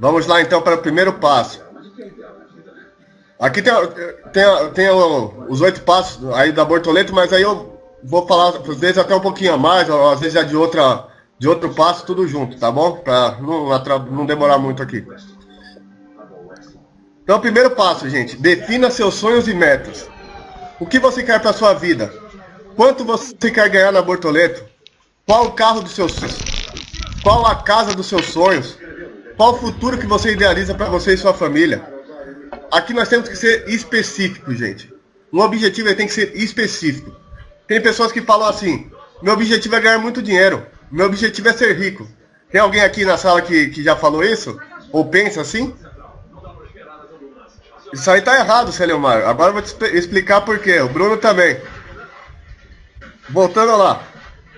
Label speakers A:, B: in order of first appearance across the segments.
A: Vamos lá então para o primeiro passo. Aqui tem, tem, tem os oito passos aí da Bortoleto, mas aí eu vou falar, às vezes até um pouquinho a mais, às vezes já de, outra, de outro passo, tudo junto, tá bom? Para não, não demorar muito aqui. Então, primeiro passo, gente, defina seus sonhos e metas. O que você quer para sua vida? Quanto você quer ganhar na Bortoleto? Qual o carro dos seus Qual a casa dos seus sonhos? Qual o futuro que você idealiza para você e sua família? Aqui nós temos que ser específicos, gente. Um objetivo tem que ser específico. Tem pessoas que falam assim: meu objetivo é ganhar muito dinheiro, meu objetivo é ser rico. Tem alguém aqui na sala que, que já falou isso? Ou pensa assim? Isso aí tá errado, Celemar. Agora eu vou te explicar por quê. O Bruno também. Voltando lá.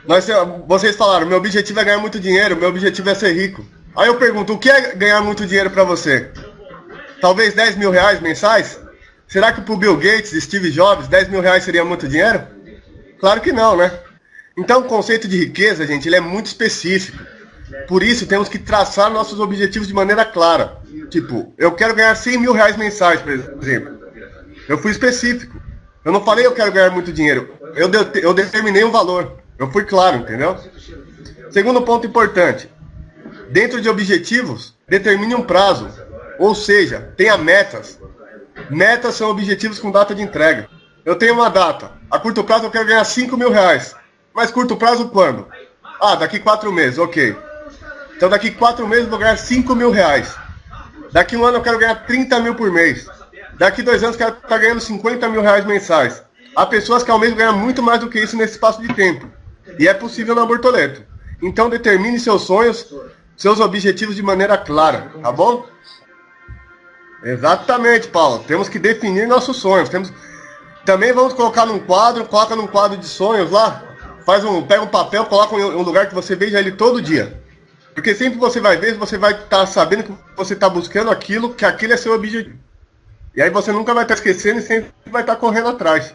A: Nós, vocês falaram, meu objetivo é ganhar muito dinheiro, meu objetivo é ser rico. Aí eu pergunto, o que é ganhar muito dinheiro para você? Talvez 10 mil reais mensais? Será que pro Bill Gates, Steve Jobs, 10 mil reais seria muito dinheiro? Claro que não, né? Então o conceito de riqueza, gente, ele é muito específico. Por isso temos que traçar nossos objetivos de maneira clara. Tipo, eu quero ganhar 100 mil reais mensais, por exemplo. Eu fui específico. Eu não falei eu quero ganhar muito dinheiro. Eu, de, eu determinei um valor. Eu fui claro, entendeu? Segundo ponto importante. Dentro de objetivos, determine um prazo. Ou seja, tenha metas. Metas são objetivos com data de entrega. Eu tenho uma data. A curto prazo eu quero ganhar 5 mil reais. Mas curto prazo quando? Ah, daqui quatro meses, ok. Então daqui quatro meses eu vou ganhar 5 mil reais. Daqui um ano eu quero ganhar 30 mil por mês. Daqui dois anos eu quero estar ganhando 50 mil reais mensais. Há pessoas que ao mesmo ganhar muito mais do que isso nesse espaço de tempo. E é possível na Bortoleto. Então determine seus sonhos, seus objetivos de maneira clara, tá bom? Exatamente, Paulo. Temos que definir nossos sonhos. Temos... Também vamos colocar num quadro, coloca num quadro de sonhos lá. Faz um, pega um papel, coloca em um lugar que você veja ele todo dia. Porque sempre você vai ver, você vai estar tá sabendo que você está buscando aquilo, que aquilo é seu objetivo. E aí você nunca vai estar tá esquecendo e sempre vai estar tá correndo atrás.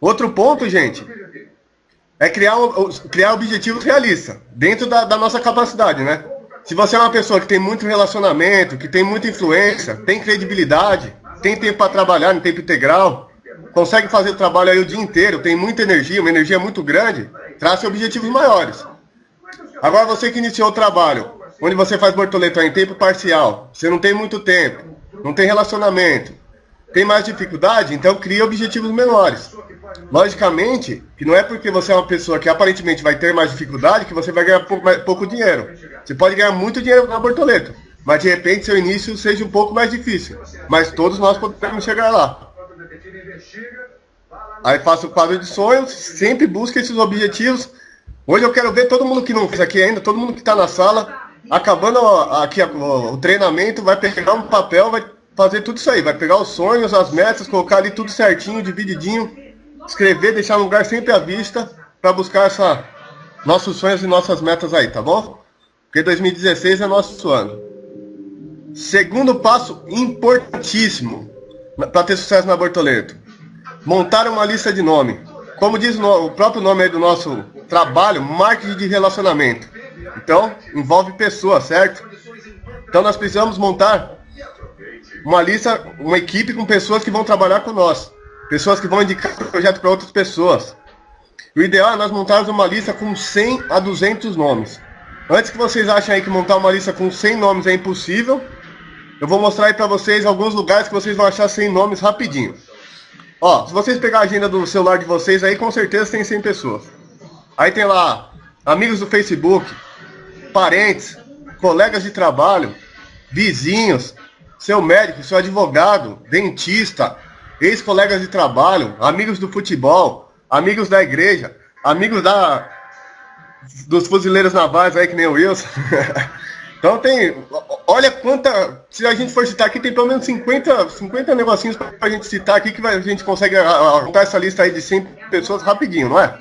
A: Outro ponto, gente, é criar, criar objetivos realistas, dentro da, da nossa capacidade, né? Se você é uma pessoa que tem muito relacionamento, que tem muita influência, tem credibilidade, tem tempo para trabalhar em tempo integral, consegue fazer o trabalho aí o dia inteiro, tem muita energia, uma energia muito grande, trace objetivos maiores. Agora você que iniciou o trabalho, onde você faz borboleta em tempo parcial, você não tem muito tempo, não tem relacionamento, tem mais dificuldade, então cria objetivos menores. Logicamente, que não é porque você é uma pessoa que aparentemente vai ter mais dificuldade que você vai ganhar pouco, pouco dinheiro. Você pode ganhar muito dinheiro na borboleta, mas de repente seu início seja um pouco mais difícil. Mas todos nós podemos chegar lá. Aí faço o quadro de sonhos, sempre busque esses objetivos. Hoje eu quero ver todo mundo que não fez aqui ainda, todo mundo que está na sala, acabando aqui o treinamento, vai pegar um papel, vai fazer tudo isso aí, vai pegar os sonhos, as metas, colocar ali tudo certinho, divididinho, escrever, deixar um lugar sempre à vista para buscar essa nossos sonhos e nossas metas aí, tá bom? Porque 2016 é nosso ano. Segundo passo importantíssimo para ter sucesso na Bortoleto montar uma lista de nome. Como diz o próprio nome do nosso trabalho, marketing de relacionamento. Então, envolve pessoas, certo? Então nós precisamos montar uma lista, uma equipe com pessoas que vão trabalhar com nós. Pessoas que vão indicar o projeto para outras pessoas. O ideal é nós montarmos uma lista com 100 a 200 nomes. Antes que vocês achem aí que montar uma lista com 100 nomes é impossível, eu vou mostrar aí para vocês alguns lugares que vocês vão achar 100 nomes rapidinho. Ó, se vocês pegar a agenda do celular de vocês aí, com certeza tem 100 pessoas. Aí tem lá, amigos do Facebook, parentes, colegas de trabalho, vizinhos, seu médico, seu advogado, dentista, ex-colegas de trabalho, amigos do futebol, amigos da igreja, amigos da dos fuzileiros navais aí que nem o Wilson. Então tem. Olha quanta. Se a gente for citar aqui, tem pelo menos 50, 50 negocinhos pra gente citar aqui que a gente consegue montar essa lista aí de 100 pessoas rapidinho, não é?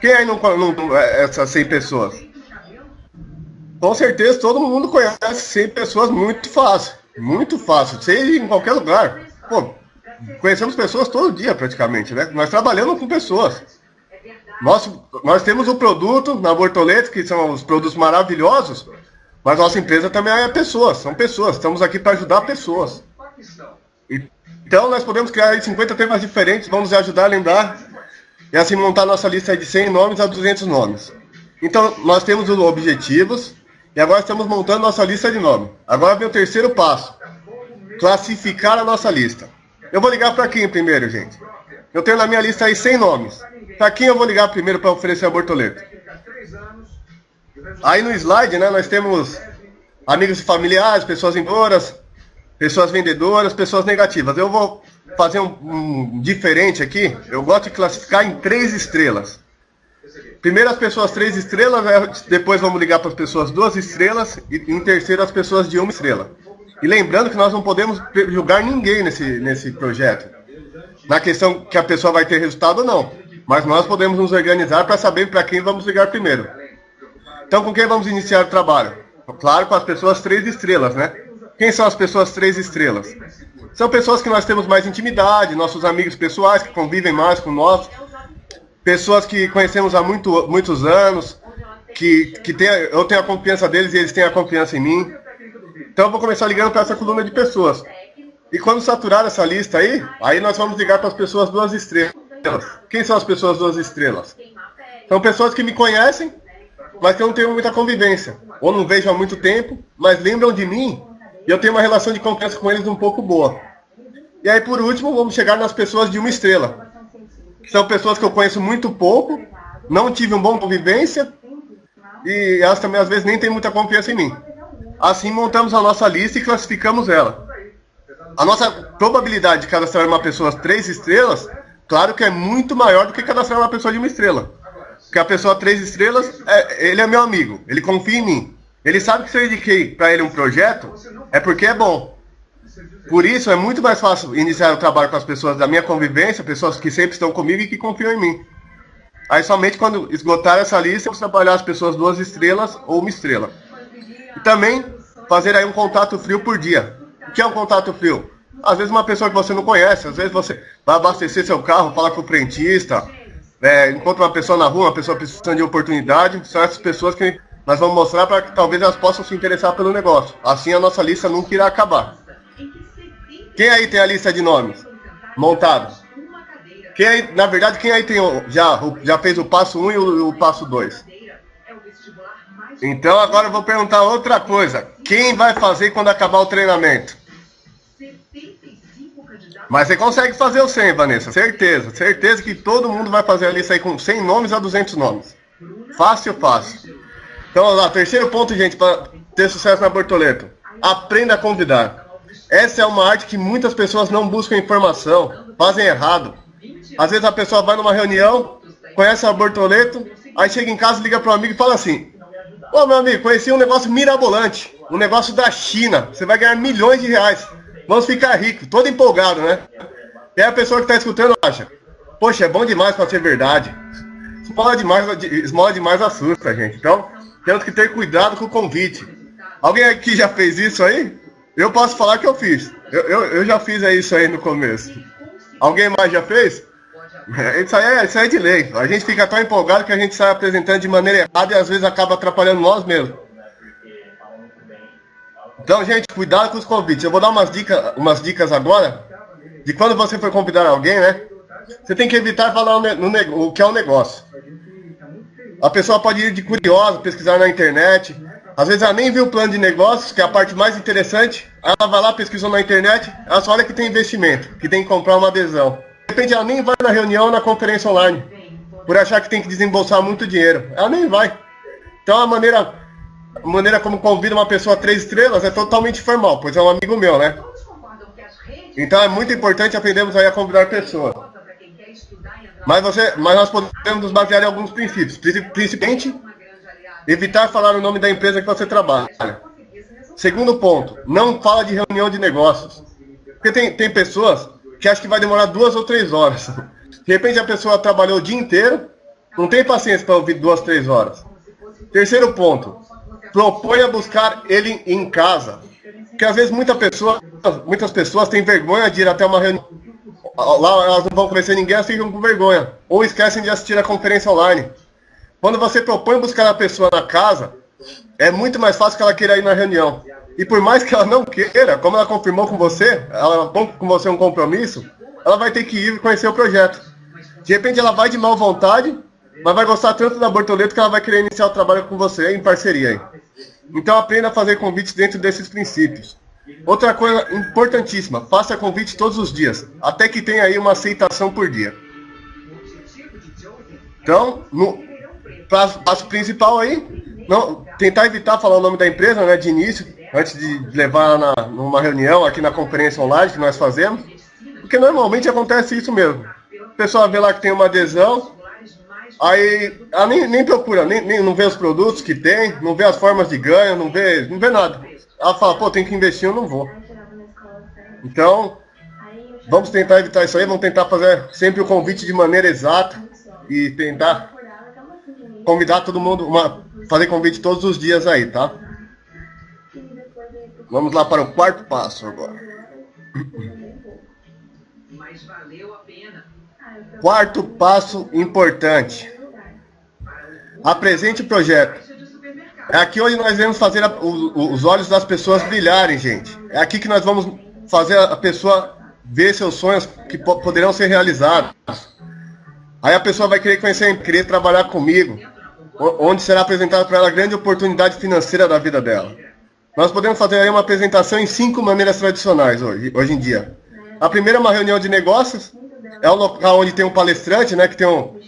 A: Quem aí não, não é, essas 100 pessoas? Com certeza todo mundo conhece 100 pessoas muito fácil. Muito fácil. Seja em qualquer lugar. Pô, conhecemos pessoas todo dia praticamente, né? Nós trabalhamos com pessoas. Nós, nós temos o produto na Bortoleto, que são os produtos maravilhosos, Mas nossa empresa também é pessoas, são pessoas. Estamos aqui para ajudar pessoas. Então nós podemos criar 50 temas diferentes, vamos ajudar a lembrar e assim montar nossa lista de 100 nomes a 200 nomes. Então nós temos os objetivos e agora estamos montando nossa lista de nomes. Agora vem o terceiro passo, classificar a nossa lista. Eu vou ligar para quem primeiro, gente? Eu tenho na minha lista aí 100 nomes. Para quem eu vou ligar primeiro para oferecer a bortoleta? Aí no slide, né, nós temos amigos e familiares, pessoas vendedoras, pessoas vendedoras, pessoas negativas. Eu vou fazer um, um, diferente aqui. Eu gosto de classificar em três estrelas. Primeiro as pessoas três estrelas, né, depois vamos ligar para as pessoas duas estrelas e em terceiro as pessoas de uma estrela. E lembrando que nós não podemos julgar ninguém nesse, nesse projeto. Na questão que a pessoa vai ter resultado ou não. Mas nós podemos nos organizar para saber para quem vamos ligar primeiro. Então, com quem vamos iniciar o trabalho? Claro, com as pessoas três estrelas, né? Quem são as pessoas três estrelas? São pessoas que nós temos mais intimidade, nossos amigos pessoais que convivem mais com nós, pessoas que conhecemos há muito, muitos anos, que, que tem, eu tenho a confiança deles e eles têm a confiança em mim. Então eu vou começar ligando para essa coluna de pessoas. E quando saturar essa lista aí, aí nós vamos ligar para as pessoas duas estrelas. Quem são as pessoas duas estrelas? São pessoas que me conhecem, mas que eu não tenho muita convivência. Ou não vejo há muito tempo, mas lembram de mim e eu tenho uma relação de confiança com eles um pouco boa. E aí, por último, vamos chegar nas pessoas de uma estrela. São pessoas que eu conheço muito pouco, não tive uma boa convivência, e elas também às vezes nem têm muita confiança em mim. Assim montamos a nossa lista e classificamos ela. A nossa probabilidade de cadastrar uma pessoa três estrelas, claro que é muito maior do que cadastrar uma pessoa de uma estrela. Porque a pessoa três estrelas, é, ele é meu amigo, ele confia em mim. Ele sabe que se eu indiquei para ele um projeto, é porque é bom. Por isso, é muito mais fácil iniciar o trabalho com as pessoas da minha convivência, pessoas que sempre estão comigo e que confiam em mim. Aí, somente quando esgotar essa lista, eu trabalhar as pessoas duas estrelas ou uma estrela. E também fazer aí um contato frio por dia. O que é um contato frio? Às vezes uma pessoa que você não conhece, às vezes você vai abastecer seu carro, fala com o frentista, é, encontra uma pessoa na rua, uma pessoa precisando de oportunidade, são essas pessoas que nós vamos mostrar para que talvez elas possam se interessar pelo negócio. Assim a nossa lista nunca irá acabar. Quem aí tem a lista de nomes montada? Quem aí, na verdade, quem aí tem já, já fez o passo 1 um e o, o passo 2? Então agora eu vou perguntar outra coisa. Quem vai fazer quando acabar o treinamento? Mas você consegue fazer o 100, Vanessa. Certeza. Certeza que todo mundo vai fazer a lista aí com 100 nomes a 200 nomes. Fácil, fácil. Então, lá, terceiro ponto, gente, para ter sucesso na Bortoleto. Aprenda a convidar. Essa é uma arte que muitas pessoas não buscam informação, fazem errado. Às vezes a pessoa vai numa reunião, conhece a Bortoleto, aí chega em casa, liga para um amigo e fala assim: Ô meu amigo, conheci um negócio mirabolante, um negócio da China, você vai ganhar milhões de reais, vamos ficar ricos, todo empolgado, né? E aí a pessoa que está escutando acha: Poxa, é bom demais para ser verdade. Esmola demais, esmola demais assusta, gente. Então, temos que ter cuidado com o convite. Alguém aqui já fez isso aí? Eu posso falar que eu fiz. Eu, eu, eu já fiz isso aí no começo. Alguém mais já fez? É, isso aí, é, isso aí é de lei. A gente fica tão empolgado que a gente sai apresentando de maneira errada e às vezes acaba atrapalhando nós mesmos. Então, gente, cuidado com os convites. Eu vou dar umas dicas, umas dicas agora de quando você for convidar alguém, né? Você tem que evitar falar no, o que é um negócio. A pessoa pode ir de curiosa, pesquisar na internet. Às vezes ela nem viu o plano de negócios, que é a parte mais interessante. Ela vai lá, pesquisou na internet, ela só olha que tem investimento, que tem que comprar uma adesão. De repente ela nem vai na reunião, na conferência online, por achar que tem que desembolsar muito dinheiro. Ela nem vai. Então a maneira, a maneira como convida uma pessoa a três estrelas é totalmente formal, pois é um amigo meu, né? Então é muito importante aprendermos aí a convidar pessoas. Mas, você, mas nós podemos nos basear em alguns princípios. Principalmente, evitar falar o nome da empresa que você trabalha. Segundo ponto, não fala de reunião de negócios. Porque tem, tem pessoas que acham que vai demorar duas ou três horas. De repente a pessoa trabalhou o dia inteiro, não tem paciência para ouvir duas, três horas. Terceiro ponto, proponha buscar ele em casa. Porque às vezes muita pessoa, muitas pessoas têm vergonha de ir até uma reunião lá elas não vão conhecer ninguém, elas ficam com vergonha. Ou esquecem de assistir a conferência online. Quando você propõe buscar a pessoa na casa, é muito mais fácil que ela queira ir na reunião. E por mais que ela não queira, como ela confirmou com você, ela com você um compromisso, ela vai ter que ir conhecer o projeto. De repente ela vai de mal vontade, mas vai gostar tanto da Bortoleto que ela vai querer iniciar o trabalho com você em parceria. Aí. Então aprenda a fazer convites dentro desses princípios. Outra coisa importantíssima, faça convite todos os dias, até que tenha aí uma aceitação por dia. Então, no passo principal aí, não, tentar evitar falar o nome da empresa né, de início, antes de levar na, numa reunião aqui na conferência online que nós fazemos, porque normalmente acontece isso mesmo. O pessoal vê lá que tem uma adesão, aí ela nem, nem procura, nem, nem, não vê os produtos que tem, não vê as formas de ganho, não vê, não vê nada. Ela fala, pô, tem que investir, eu não vou. Então, vamos tentar evitar isso aí, vamos tentar fazer sempre o convite de maneira exata e tentar convidar todo mundo, uma, fazer convite todos os dias aí, tá? Vamos lá para o quarto passo agora. Quarto passo importante. Apresente o projeto. É aqui onde nós vamos fazer a, os olhos das pessoas brilharem, gente. É aqui que nós vamos fazer a pessoa ver seus sonhos que poderão ser realizados. Aí a pessoa vai querer conhecer, querer trabalhar comigo, onde será apresentada para ela a grande oportunidade financeira da vida dela. Nós podemos fazer uma apresentação em cinco maneiras tradicionais hoje, hoje em dia. A primeira é uma reunião de negócios, é um local onde tem um palestrante, né, que tem, um,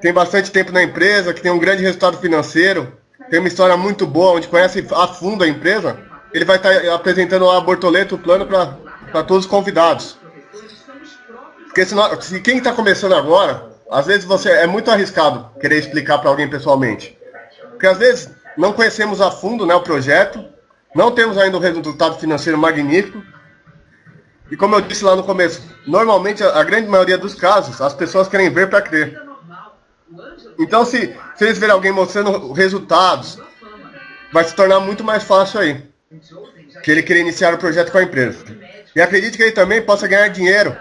A: tem bastante tempo na empresa, que tem um grande resultado financeiro, tem uma história muito boa, onde conhece a fundo a empresa. Ele vai estar apresentando lá a Bortoleto, o plano para todos os convidados. Porque senão, se quem está começando agora, às vezes você é muito arriscado querer explicar para alguém pessoalmente. Porque às vezes não conhecemos a fundo né, o projeto, não temos ainda um resultado financeiro magnífico. E como eu disse lá no começo, normalmente a, grande maioria dos casos, as pessoas querem ver para crer. Então se, se eles verem alguém mostrando resultados, vai se tornar muito mais fácil aí. Que ele querer iniciar o projeto com a empresa. E acredite que ele também possa ganhar dinheiro.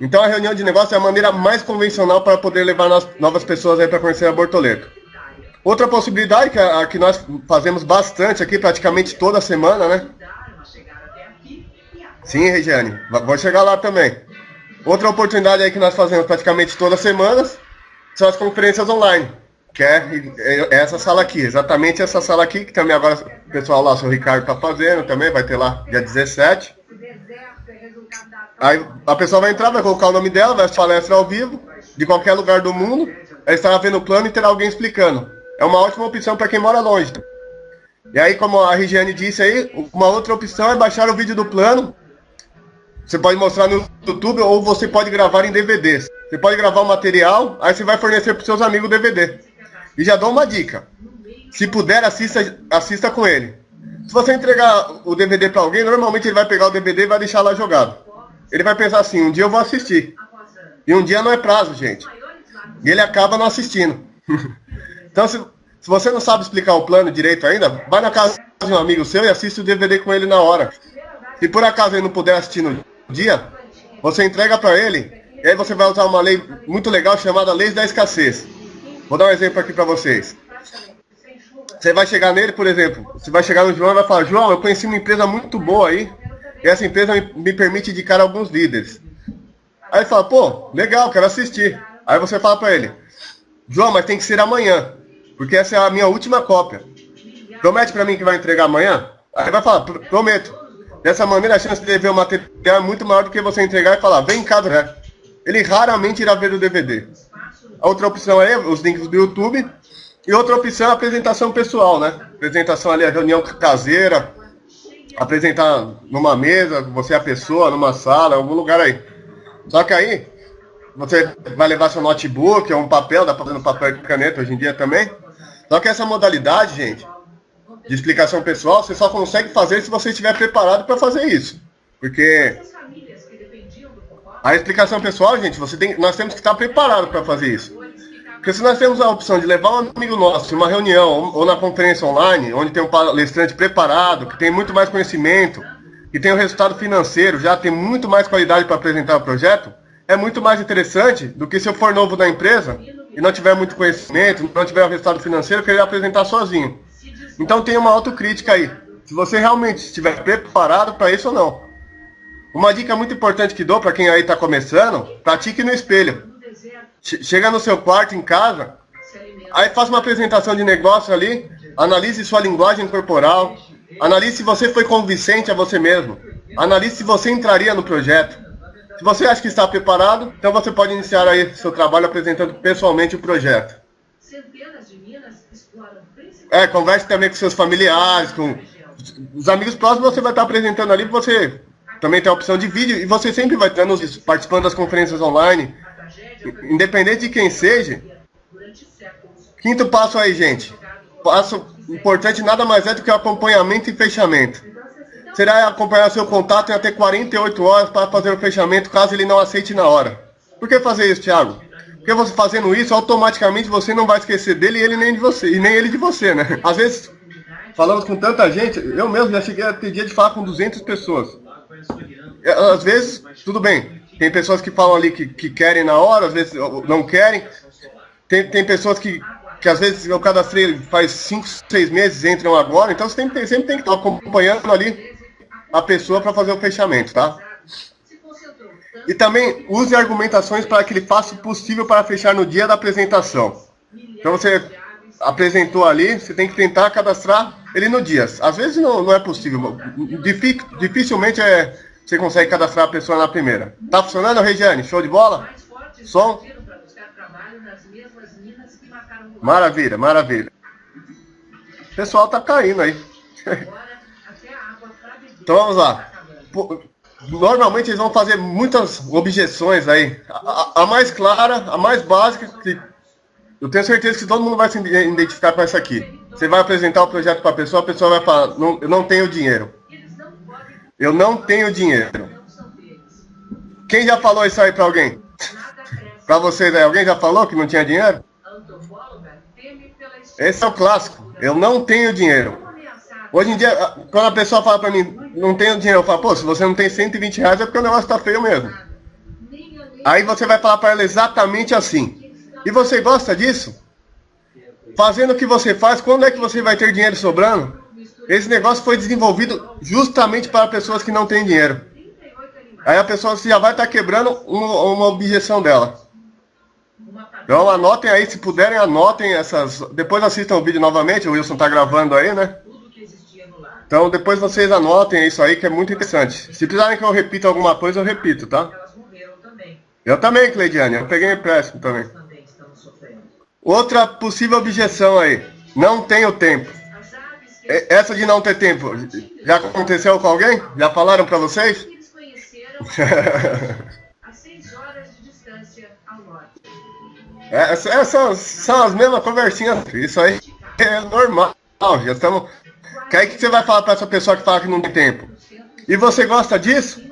A: Então a reunião de negócio é a maneira mais convencional para poder levar novas pessoas aí para conhecer a Bortoleto. Outra possibilidade, que, a, que nós fazemos bastante aqui, praticamente toda semana, né? Sim, Regiane, vou chegar lá também. Outra oportunidade aí que nós fazemos praticamente todas as semanas são as conferências online, que é, é essa sala aqui, exatamente essa sala aqui, que também agora o pessoal lá, o seu Ricardo está fazendo também, vai ter lá dia 17. Aí a pessoa vai entrar, vai colocar o nome dela, vai palestra ao vivo, de qualquer lugar do mundo, aí estará vendo o plano e terá alguém explicando é uma ótima opção para quem mora longe. E aí, como a Regiane disse aí, uma outra opção é baixar o vídeo do plano. Você pode mostrar no YouTube ou você pode gravar em DVDs. Você pode gravar o material, aí você vai fornecer para seus amigos o DVD. E já dou uma dica. Se puder, assista, assista com ele. Se você entregar o DVD para alguém, normalmente ele vai pegar o DVD e vai deixar lá jogado. Ele vai pensar assim, um dia eu vou assistir. E um dia não é prazo, gente. E ele acaba não assistindo. Então, se, se você não sabe explicar o plano direito ainda, vai na casa de um amigo seu e assiste o DVD com ele na hora. Se por acaso ele não puder assistir no dia, você entrega para ele, e aí você vai usar uma lei muito legal chamada Lei da Escassez. Vou dar um exemplo aqui para vocês. Você vai chegar nele, por exemplo, você vai chegar no João e vai falar, João, eu conheci uma empresa muito boa aí, e essa empresa me, permite indicar alguns líderes. Aí ele fala, pô, legal, quero assistir. Aí você fala para ele, João, mas tem que ser amanhã. Porque essa é a minha última cópia. Promete para mim que vai entregar amanhã? Aí vai falar, prometo. Dessa maneira a chance de ver o material é muito maior do que você entregar e falar, vem cá, né? Ele raramente irá ver o DVD. A outra opção é os links do YouTube. E outra opção é a apresentação pessoal, né? Apresentação ali, a reunião caseira. Apresentar numa mesa, você é a pessoa, numa sala, algum lugar aí. Só que aí, você vai levar seu notebook ou um papel, dá para fazer no papel e caneta hoje em dia também. Só que essa modalidade, gente, de explicação pessoal, você só consegue fazer se você estiver preparado para fazer isso. Porque a explicação pessoal, gente, você tem, nós temos que estar preparados para fazer isso. Porque se nós temos a opção de levar um amigo nosso em uma reunião ou na conferência online, onde tem um palestrante preparado, que tem muito mais conhecimento, que tem o um resultado financeiro, já tem muito mais qualidade para apresentar o projeto, é muito mais interessante do que se eu for novo na empresa e não tiver muito conhecimento, não tiver o resultado financeiro, querer apresentar sozinho. Então tem uma autocrítica aí. Se você realmente estiver preparado para isso ou não. Uma dica muito importante que dou para quem aí está começando, pratique no espelho. Chega no seu quarto, em casa, aí faça uma apresentação de negócio ali, analise sua linguagem corporal, analise se você foi convincente a você mesmo, analise se você entraria no projeto. Se você acha que está preparado, então você pode iniciar aí seu trabalho apresentando pessoalmente o projeto. É, converse também com seus familiares, com os amigos próximos, você vai estar apresentando ali, você também tem a opção de vídeo e você sempre vai estar participando das conferências online, independente de quem seja. Quinto passo aí, gente. Passo importante nada mais é do que acompanhamento e fechamento. Será acompanhar seu contato em até 48 horas para fazer o fechamento, caso ele não aceite na hora. Por que fazer isso, Thiago? Porque você fazendo isso, automaticamente você não vai esquecer dele e ele nem de você, e nem ele de você, né? Às vezes, falamos com tanta gente, eu mesmo já cheguei a ter dia de falar com 200 pessoas. É, às vezes, tudo bem, tem pessoas que falam ali que, que querem na hora, às vezes não querem. Tem, tem pessoas que, que às vezes eu cadastrei faz 5, 6 meses, entram agora, então você tem, tem, sempre tem que estar acompanhando ali a pessoa para fazer o fechamento, tá? E também use argumentações para que ele faça o possível para fechar no dia da apresentação. Então você apresentou ali, você tem que tentar cadastrar ele no dia. Às vezes não, não é possível. Dificilmente é, você consegue cadastrar a pessoa na primeira. Tá funcionando, Regiane? Show de bola? Som? Maravilha, maravilha. O pessoal tá caindo aí. então vamos lá. Normalmente eles vão fazer muitas objeções aí. A, a mais clara, a mais básica, que eu tenho certeza que todo mundo vai se identificar com essa aqui. Você vai apresentar o projeto para a pessoa, a pessoa vai falar, não, eu não tenho dinheiro. Eu não tenho dinheiro. Quem já falou isso aí para alguém? para vocês aí, alguém já falou que não tinha dinheiro? Esse é o clássico. Eu não tenho dinheiro. Hoje em dia, quando a pessoa fala para mim, não tenho dinheiro, eu falo, pô, se você não tem 120 reais é porque o negócio tá feio mesmo. Aí você vai falar para ela exatamente assim. E você gosta disso? Fazendo o que você faz, quando é que você vai ter dinheiro sobrando? Esse negócio foi desenvolvido justamente para pessoas que não têm dinheiro. Aí a pessoa já vai estar tá quebrando uma, uma objeção dela. Então anotem aí, se puderem, anotem essas. Depois assistam o vídeo novamente, o Wilson está gravando aí, né? Então depois vocês anotem isso aí que é muito interessante. Se precisarem que eu repita alguma coisa, eu repito, tá? Eu também, Cleidiane, eu peguei empréstimo também. Outra possível objeção aí. Não tenho tempo. Essa de não ter tempo, já aconteceu com alguém? Já falaram para vocês? Essas são as mesmas conversinhas. Isso aí é normal. Já estamos. Que aí que você vai falar para essa pessoa que fala que não tem tempo? E você gosta disso?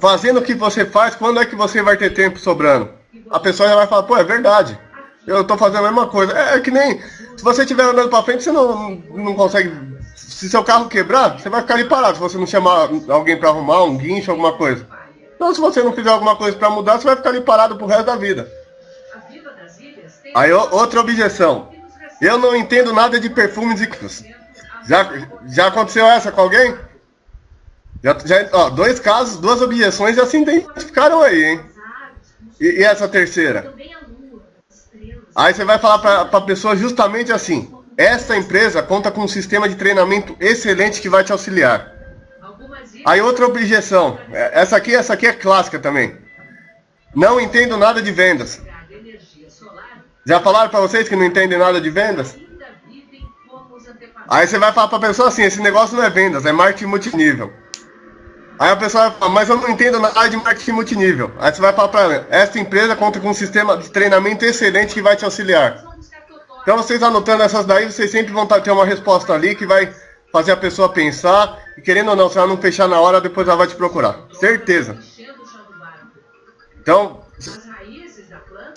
A: Fazendo o que você faz, quando é que você vai ter tempo sobrando? A pessoa já vai falar, pô, é verdade. Eu estou fazendo a mesma coisa. É, é, que nem. Se você estiver andando para frente, você não, não consegue. Se seu carro quebrar, você vai ficar ali parado. Se você não chamar alguém para arrumar, um guincho, alguma coisa. Então, se você não fizer alguma coisa para mudar, você vai ficar ali parado pro resto da vida. Aí, outra objeção. Eu não entendo nada de perfumes e. Já, já aconteceu essa com alguém? Já, já, ó, dois casos, duas objeções já se identificaram aí, hein? E, e essa terceira? Aí você vai falar para a pessoa justamente assim: esta empresa conta com um sistema de treinamento excelente que vai te auxiliar. Aí outra objeção, é, essa aqui, essa aqui é clássica também. Não entendo nada de vendas. Já falaram para vocês que não entendem nada de vendas? Aí você vai falar para a pessoa assim, esse negócio não é vendas, é marketing multinível. Aí a pessoa vai falar, mas eu não entendo nada de marketing multinível. Aí você vai falar para ela, esta empresa conta com um sistema de treinamento excelente que vai te auxiliar. Então vocês anotando essas daí, vocês sempre vão ter uma resposta ali que vai fazer a pessoa pensar. E querendo ou não, se ela não fechar na hora, depois ela vai te procurar. Certeza. Então,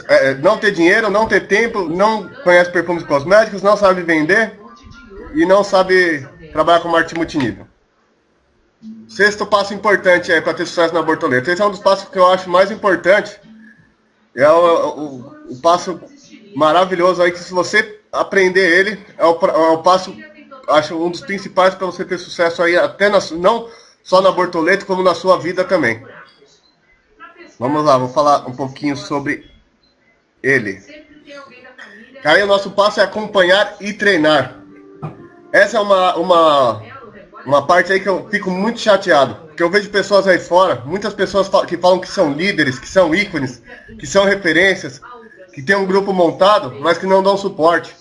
A: é, não ter dinheiro, não ter tempo, não conhece perfumes cosméticos, não sabe vender e não sabe trabalhar com marketing multinível. Sexto passo importante aí para ter sucesso na borboleta. Esse é um dos passos que eu acho mais importante. É o, o, o passo maravilhoso aí que se você aprender ele, é o, é o passo acho um dos principais para você ter sucesso aí, até na, não só na Bortoleto, como na sua vida também. Vamos lá, vou falar um pouquinho sobre ele. Aí o nosso passo é acompanhar e treinar. Essa é uma, uma, uma parte aí que eu fico muito chateado. Porque eu vejo pessoas aí fora, muitas pessoas que falam que são líderes, que são ícones, que são referências, que tem um grupo montado, mas que não dão suporte,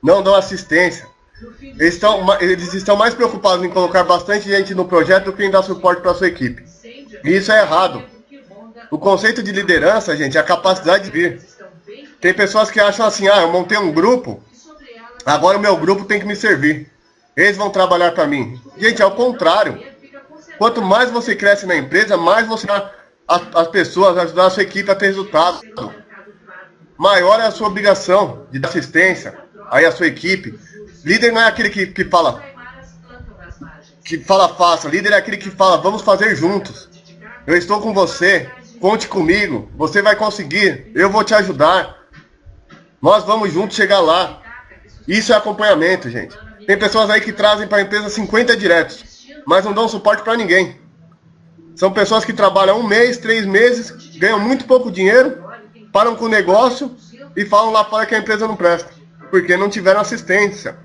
A: não dão assistência. Eles estão, eles estão mais preocupados em colocar bastante gente no projeto do que em dar suporte para sua equipe. E isso é errado. O conceito de liderança, gente, é a capacidade de vir. Tem pessoas que acham assim, ah, eu montei um grupo, agora o meu grupo tem que me servir. Eles vão trabalhar para mim. Gente, é o contrário. Quanto mais você cresce na empresa, mais você as, as pessoas, ajudar a sua equipe a ter resultado. Maior é a sua obrigação de assistência aí a sua equipe. Líder não é aquele que, que fala que fala faça. Líder é aquele que fala vamos fazer juntos. Eu estou com você. Conte comigo. Você vai conseguir. Eu vou te ajudar. Nós vamos juntos chegar lá. Isso é acompanhamento, gente. Tem pessoas aí que trazem para a empresa 50 diretos, mas não dão suporte para ninguém. São pessoas que trabalham um mês, três meses, ganham muito pouco dinheiro, param com o negócio e falam lá fora que a empresa não presta, porque não tiveram assistência.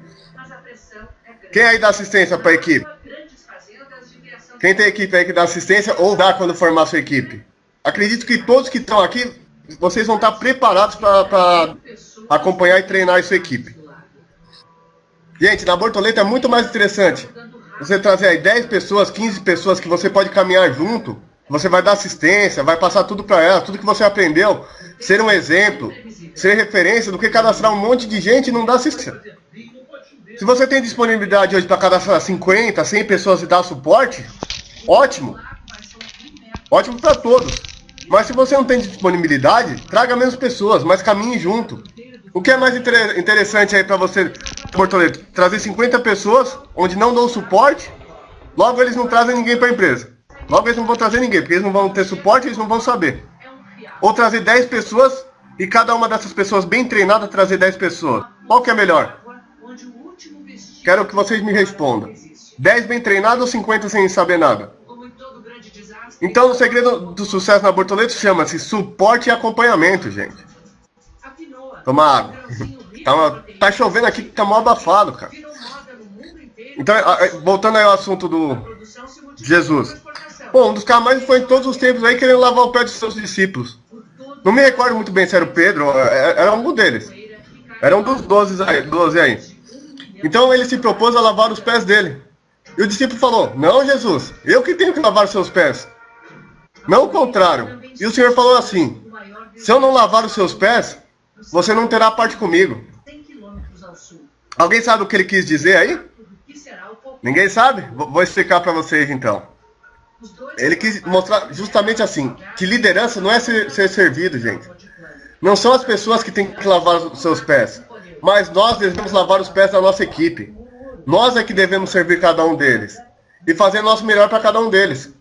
A: Quem aí dá assistência para a equipe? Quem tem equipe aí que dá assistência ou dá quando formar sua equipe? Acredito que todos que estão aqui, vocês vão estar preparados para acompanhar e treinar a sua equipe. Gente, na Bortoleta é muito mais interessante você trazer aí 10 pessoas, 15 pessoas que você pode caminhar junto, você vai dar assistência, vai passar tudo para elas, tudo que você aprendeu, ser um exemplo, ser referência, do que cadastrar um monte de gente e não dar assistência. Se você tem disponibilidade hoje para cadastrar 50, 100 pessoas e dar suporte, ótimo. Ótimo para todos. Mas se você não tem disponibilidade, traga menos pessoas, mas caminhe junto. O que é mais inter interessante aí para você, Bortoleto? Trazer 50 pessoas onde não dão suporte, logo eles não trazem ninguém para a empresa. Logo eles não vão trazer ninguém, porque eles não vão ter suporte, eles não vão saber. Ou trazer 10 pessoas e cada uma dessas pessoas bem treinada trazer 10 pessoas. Qual que é melhor? Quero que vocês me respondam. 10 bem treinados ou 50 sem saber nada? Então o segredo do sucesso na Bortoleto chama-se suporte e acompanhamento, gente. Toma água. Tá, chovendo aqui, tá mal abafado, cara. Então, voltando aí ao assunto do Jesus. Pô, um dos caras mais foi em todos os tempos aí querendo lavar o pé de seus discípulos. Não me recordo muito bem se era o Pedro, é, era um deles. Era um dos doze aí, doze aí. Então ele se propôs a lavar os pés dele. E o discípulo falou: Não, Jesus, eu que tenho que lavar os seus pés. Não o contrário. E o Senhor falou assim: Se eu não lavar os seus pés, você não terá parte comigo. Alguém sabe o que ele quis dizer aí? Ninguém sabe? Vou explicar para vocês então. Ele quis mostrar justamente assim, que liderança não é ser, ser servido, gente. Não são as pessoas que têm que lavar os seus pés, mas nós devemos lavar os pés da nossa equipe. Nós é que devemos servir cada um deles e fazer nosso melhor para cada um deles.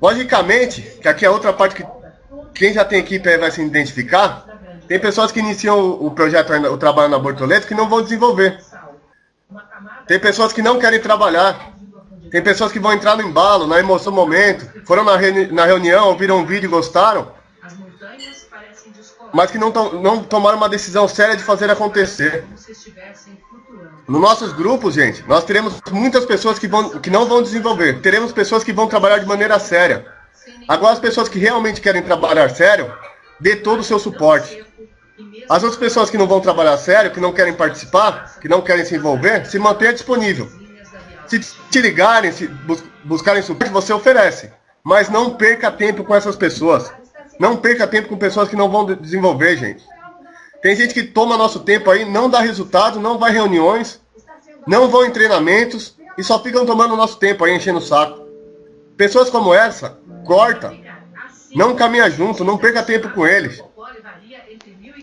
A: Logicamente, que aqui é outra parte que quem já tem equipe vai se identificar, tem pessoas que iniciam o projeto, o trabalho na Bortoleto que não vão desenvolver. Tem pessoas que não querem trabalhar. Tem pessoas que vão entrar no embalo, na emoção momento. Foram na, reuni na reunião, ouviram um vídeo e gostaram. Mas que não, não tomaram uma decisão séria de fazer acontecer. Nos nossos grupos, gente, nós teremos muitas pessoas que, vão, que não vão desenvolver. Teremos pessoas que vão trabalhar de maneira séria. Agora, as pessoas que realmente querem trabalhar sério, dê todo o seu suporte. As outras pessoas que não vão trabalhar sério, que não querem participar, que não querem se envolver, se mantenha disponível. Se te ligarem, se bus buscarem suporte, você oferece. Mas não perca tempo com essas pessoas. Não perca tempo com pessoas que não vão desenvolver, gente. Tem gente que toma nosso tempo aí, não dá resultado, não vai reuniões, não vão em treinamentos e só ficam tomando nosso tempo aí, enchendo o saco. Pessoas como essa, corta. Não caminha junto, não perca tempo com eles.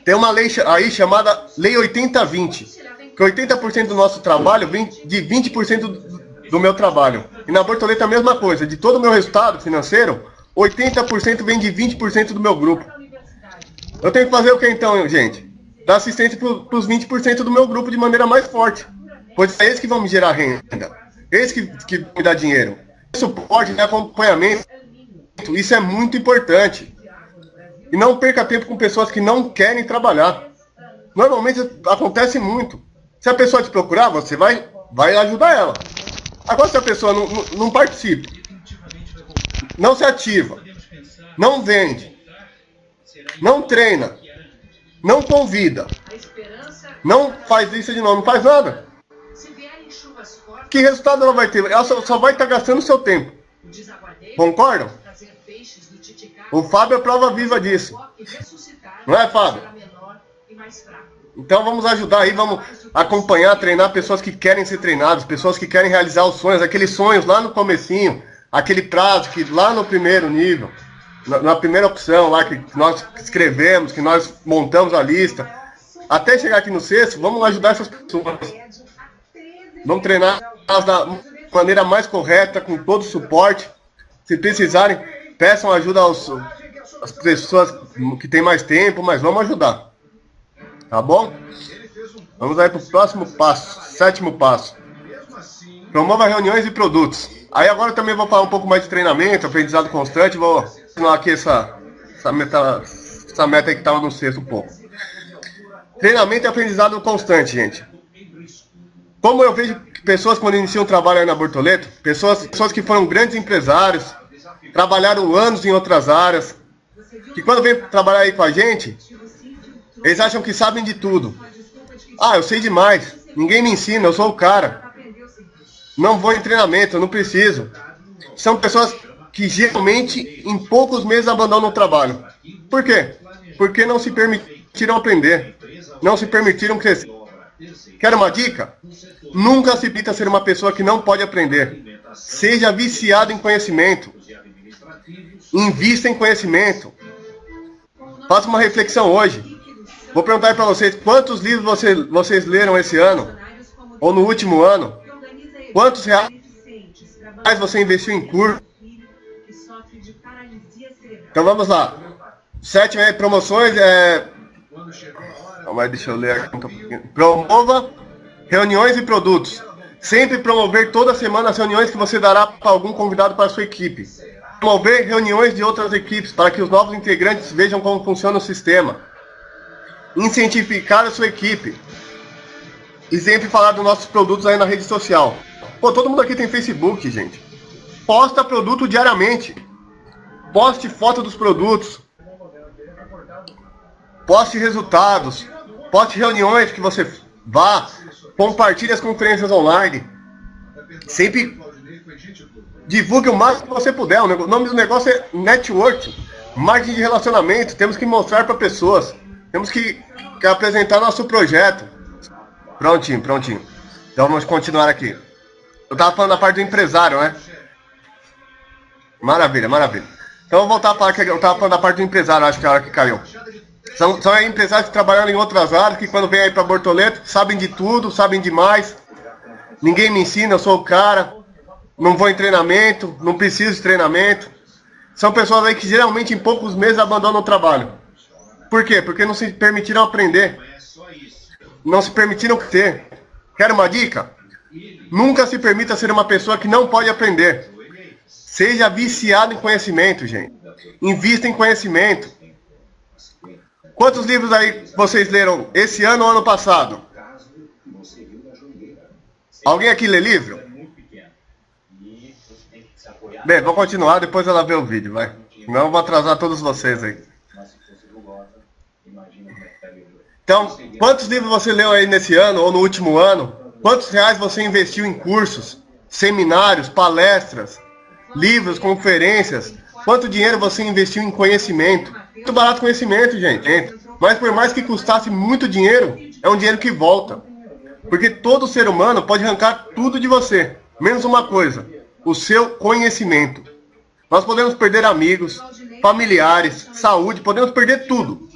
A: Tem uma lei aí chamada Lei 80-20, que 80% do nosso trabalho vem de 20% do, meu trabalho. E na Bortoleta a mesma coisa, de todo o meu resultado financeiro, 80% vem de 20% do meu grupo. Eu tenho que fazer o que então, gente? Dar assistência para os 20% do meu grupo de maneira mais forte. Pois é eles que vão me gerar renda. Eles que, que me dá dinheiro. Suporte, né, acompanhamento. Isso é muito importante. E não perca tempo com pessoas que não querem trabalhar. Normalmente acontece muito. Se a pessoa te procurar, você vai, vai ajudar ela. Agora, se a pessoa não, não, não participa, não se ativa, não vende, não treina, não convida, não faz isso de novo, não faz nada. Que resultado ela vai ter? Ela só, só vai estar gastando seu tempo. Concordam? O Fábio é prova viva disso. Não é, Fábio? Então vamos ajudar aí, vamos acompanhar, treinar pessoas que querem ser treinadas, pessoas que querem realizar os sonhos, aqueles sonhos lá no comecinho, aquele prazo que lá no primeiro nível, na, na primeira opção lá que nós escrevemos, que nós montamos a lista, até chegar aqui no sexto, vamos ajudar essas pessoas. Vamos treinar da maneira mais correta, com todo o suporte. Se precisarem, peçam ajuda aos, às pessoas que têm mais tempo, mas vamos ajudar. Tá bom? Vamos aí para o próximo passo, sétimo passo. Promova reuniões e produtos. Aí agora também vou falar um pouco mais de treinamento, aprendizado constante. Vou ensinar aqui essa, essa, meta, essa meta que estava no sexto pouco. Treinamento e aprendizado constante, gente. Como eu vejo pessoas quando iniciam o trabalho aí na Bortoleto, pessoas, pessoas que foram grandes empresários, trabalharam anos em outras áreas, que quando vem trabalhar aí com a gente, eles acham que sabem de tudo. Ah, eu sei demais. Ninguém me ensina, eu sou o cara. Não vou em treinamento, eu não preciso. São pessoas que geralmente em poucos meses abandonam o trabalho. Por quê? Porque não se permitiram aprender. Não se permitiram crescer. Quer uma dica? Nunca se pinta ser uma pessoa que não pode aprender. Seja viciado em conhecimento. Invista em conhecimento. Faça uma reflexão hoje. Vou perguntar para vocês, quantos livros você, vocês leram esse ano? Ou no último ano? Quantos reais você investiu em curso? Então vamos lá. Sete promoções é... Aí, deixa eu ler. Promova reuniões e produtos. Sempre promover toda semana as reuniões que você dará para algum convidado para a sua equipe. Promover reuniões de outras equipes para que os novos integrantes vejam como funciona o sistema incentivar a sua equipe. E sempre falar dos nossos produtos aí na rede social. Pô, todo mundo aqui tem Facebook, gente. Posta produto diariamente. Poste foto dos produtos. Poste resultados. Poste reuniões que você vá. Compartilhe as conferências online. Sempre divulgue o máximo que você puder. O nome do negócio é network. Marketing de relacionamento. Temos que mostrar para pessoas. Temos que, que apresentar nosso projeto. Prontinho, prontinho. Então vamos continuar aqui. Eu estava falando da parte do empresário, né? Maravilha, maravilha. Então vou voltar a falar que eu estava falando da parte do empresário, acho que é a hora que caiu. São, são empresários que trabalham em outras áreas, que quando vem aí para Bortoleto, sabem de tudo, sabem demais. Ninguém me ensina, eu sou o cara. Não vou em treinamento, não preciso de treinamento. São pessoas aí que geralmente em poucos meses abandonam o trabalho. Por quê? Porque não se permitiram aprender. Não se permitiram ter. Quer uma dica? Nunca se permita ser uma pessoa que não pode aprender. Seja viciado em conhecimento, gente. Invista em conhecimento. Quantos livros aí vocês leram esse ano ou ano passado? Alguém aqui lê livro? Bem, vou continuar, depois ela vê o vídeo, vai. Eu vou atrasar todos vocês aí. Então, quantos livros você leu aí nesse ano ou no último ano? Quantos reais você investiu em cursos, seminários, palestras, livros, conferências? Quanto dinheiro você investiu em conhecimento? Muito barato conhecimento, gente. Mas por mais que custasse muito dinheiro, é um dinheiro que volta. Porque todo ser humano pode arrancar tudo de você, menos uma coisa, o seu conhecimento. Nós podemos perder amigos, familiares, saúde, podemos perder tudo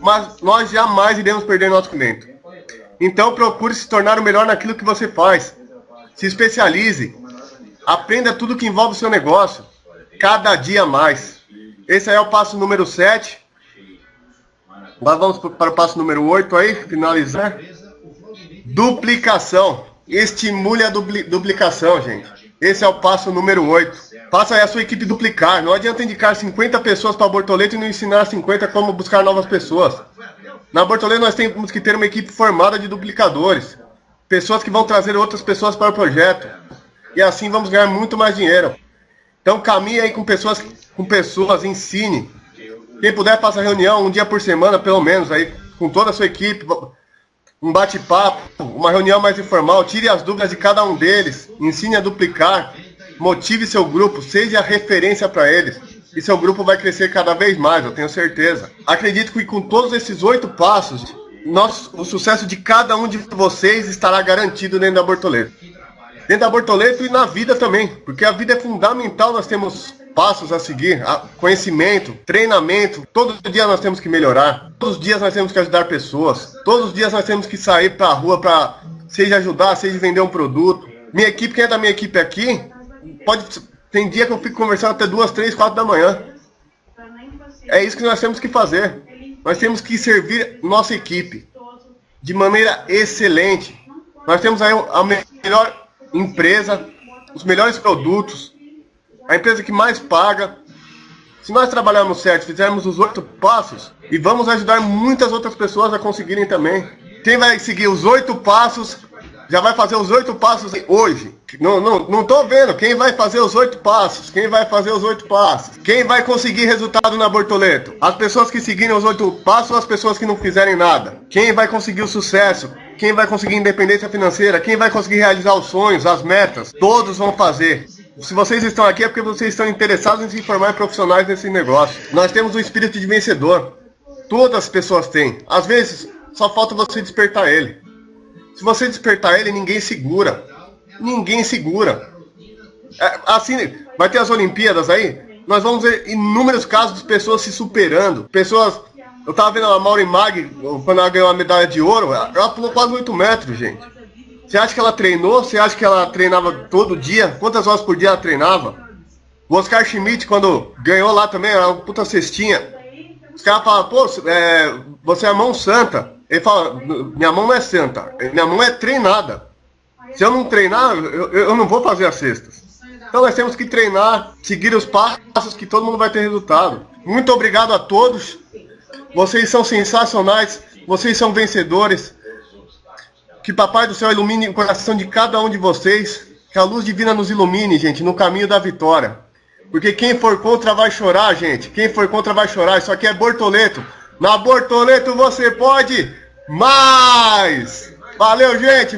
A: mas nós jamais iremos perder nosso cliente. Então procure se tornar o melhor naquilo que você faz. Se especialize. Aprenda tudo que envolve o seu negócio. Cada dia mais. Esse é o passo número 7. Agora vamos para o passo número 8 aí, finalizar. Duplicação. Estimule a dupli duplicação, gente. Esse é o passo número 8. Faça aí a sua equipe duplicar. Não adianta indicar 50 pessoas para Bortoleto e não ensinar 50 como buscar novas pessoas. Na Bortoleto nós temos que ter uma equipe formada de duplicadores. Pessoas que vão trazer outras pessoas para o projeto. E assim vamos ganhar muito mais dinheiro. Então caminhe aí com pessoas, com pessoas, ensine. Quem puder, faça reunião um dia por semana, pelo menos, aí com toda a sua equipe. Um bate-papo, uma reunião mais informal. Tire as dúvidas de cada um deles. Ensine a duplicar. Motive seu grupo. Seja referência para eles. E seu grupo vai crescer cada vez mais, eu tenho certeza. Acredito que com todos esses oito passos, o sucesso de cada um de vocês estará garantido dentro da Bortoleto. Dentro da Bortoleto e na vida também, porque a vida é fundamental, nós temos passos a seguir, conhecimento, treinamento, todo dia nós temos que melhorar, todos os dias nós temos que ajudar pessoas, todos os dias nós temos que sair para a rua para seja ajudar, seja vender um produto. Minha equipe, quem é da minha equipe aqui, pode tem dia que eu fico conversando até duas, três, quatro da manhã. É isso que nós temos que fazer. Nós temos que servir nossa equipe de maneira excelente. Nós temos aí a melhor empresa, os melhores produtos, a empresa que mais paga. Se nós trabalharmos certo, fizermos os oito passos, e vamos ajudar muitas outras pessoas a conseguirem também. Quem vai seguir os oito passos já vai fazer os oito passos hoje. Não, não, não vendo. Quem vai fazer os oito passos? Quem vai fazer os oito passos? Quem vai conseguir resultado na Bortoleto? As pessoas que seguirem os oito passos ou as pessoas que não fizerem nada? Quem vai conseguir o sucesso? Quem vai conseguir independência financeira? Quem vai conseguir realizar os sonhos, as metas? Todos vão fazer. Se vocês estão aqui é porque vocês estão interessados em se formar em profissionais nesse negócio. Nós temos um espírito de vencedor. Todas as pessoas têm. Às vezes, só falta você despertar ele. Se você despertar ele, ninguém segura. Ninguém segura. É, assim, vai ter as Olimpíadas aí. Nós vamos ver inúmeros casos de pessoas se superando. Pessoas. Eu tava vendo a Mauri Mag, quando ela ganhou a medalha de ouro, ela pulou quase 8 metros, gente. Você acha que ela treinou? Você acha que ela treinava todo dia? Quantas horas por dia ela treinava? O Oscar Schmidt, quando ganhou lá também, era uma puta cestinha. Os caras falam, pô, é, você é a mão santa. Ele fala, minha mão não é santa, minha mão é treinada. Se eu não treinar, eu, eu não vou fazer as cestas. Então nós temos que treinar, seguir os passos que todo mundo vai ter resultado. Muito obrigado a todos. Vocês são sensacionais, vocês são vencedores. Que Papai do Céu ilumine o coração de cada um de vocês. Que a luz divina nos ilumine, gente, no caminho da vitória. Porque quem for contra vai chorar, gente. Quem for contra vai chorar. Isso aqui é Bortoleto. Na Bortoleto você pode mais! Valeu, gente!